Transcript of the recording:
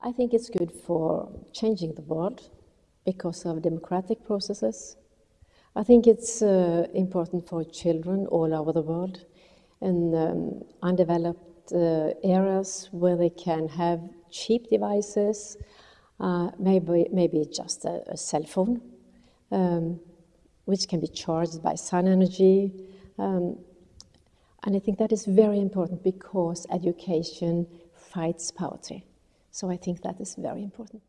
I think it's good for changing the world because of democratic processes. I think it's uh, important for children all over the world in um, undeveloped uh, areas where they can have cheap devices, uh, maybe, maybe just a, a cell phone, um, which can be charged by sun energy. Um, and I think that is very important because education fights poverty. So I think that is very important.